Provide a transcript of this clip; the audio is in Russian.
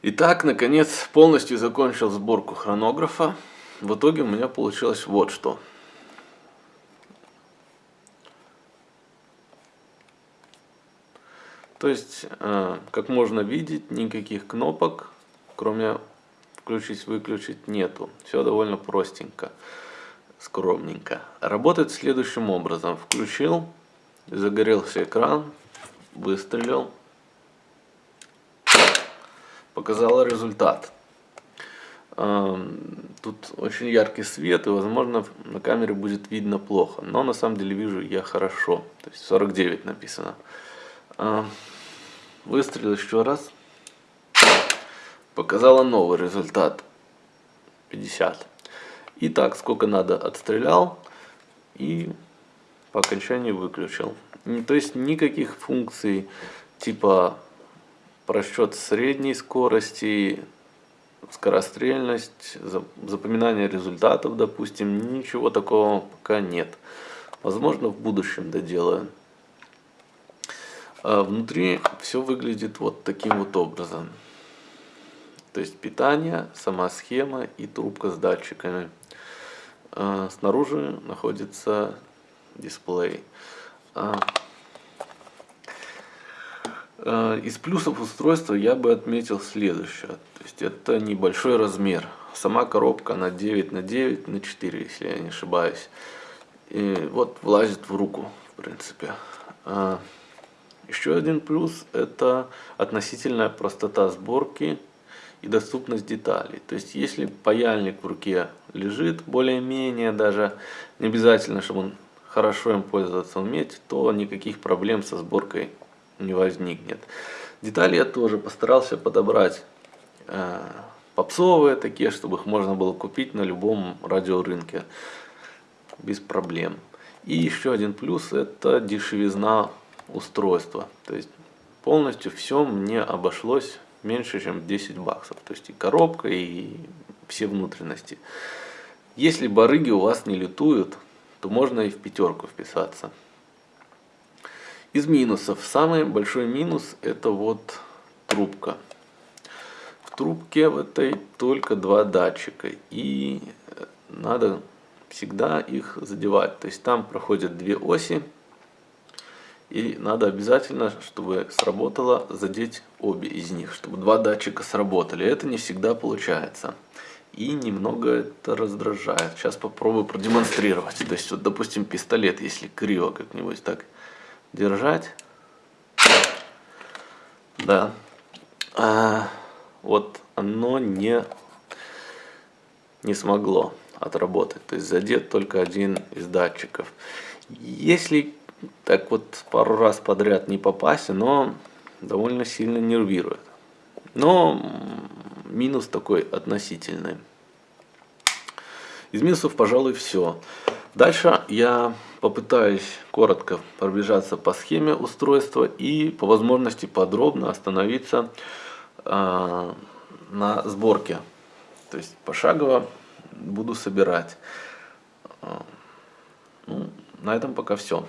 Итак, наконец полностью закончил сборку хронографа. В итоге у меня получилось вот что. То есть, э, как можно видеть, никаких кнопок, кроме включить-выключить, нету. Все довольно простенько, скромненько. Работает следующим образом. Включил, загорелся экран, выстрелил показала результат. Тут очень яркий свет, и, возможно, на камере будет видно плохо. Но на самом деле вижу я хорошо. То есть 49 написано. Выстрелил еще раз. Показала новый результат. 50. И так, сколько надо, отстрелял. И по окончании выключил. То есть никаких функций типа просчет средней скорости, скорострельность, запоминание результатов, допустим, ничего такого пока нет. Возможно, в будущем доделаю. А внутри все выглядит вот таким вот образом. То есть питание, сама схема и трубка с датчиками. А снаружи находится дисплей. А из плюсов устройства я бы отметил следующее. То есть это небольшой размер. Сама коробка на 9 на 9 на 4, если я не ошибаюсь. И вот влазит в руку, в принципе. А, еще один плюс это относительная простота сборки и доступность деталей. То есть если паяльник в руке лежит более-менее даже, не обязательно, чтобы он хорошо им пользоваться уметь, то никаких проблем со сборкой не возникнет. Детали я тоже постарался подобрать э, попсовые такие, чтобы их можно было купить на любом радиорынке без проблем. И еще один плюс это дешевизна устройства. То есть полностью все мне обошлось меньше, чем 10 баксов. То есть и коробка, и все внутренности. Если барыги у вас не летуют, то можно и в пятерку вписаться. Из минусов. Самый большой минус это вот трубка. В трубке в этой только два датчика. И э, надо всегда их задевать. То есть там проходят две оси. И надо обязательно, чтобы сработало, задеть обе из них, чтобы два датчика сработали. Это не всегда получается. И немного это раздражает. Сейчас попробую продемонстрировать. То есть, вот, допустим, пистолет, если криво как-нибудь так держать. Да. А, вот оно не, не смогло отработать. То есть задет только один из датчиков. Если так вот пару раз подряд не попасть, но довольно сильно нервирует. Но минус такой относительный. Из минусов, пожалуй, все. Дальше я попытаюсь коротко пробежаться по схеме устройства и по возможности подробно остановиться э, на сборке. То есть пошагово буду собирать. А, ну, на этом пока все.